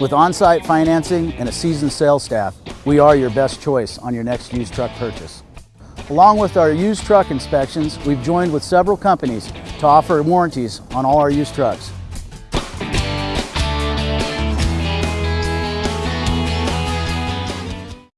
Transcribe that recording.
With on-site financing and a seasoned sales staff, we are your best choice on your next used truck purchase. Along with our used truck inspections, we've joined with several companies to offer warranties on all our used trucks.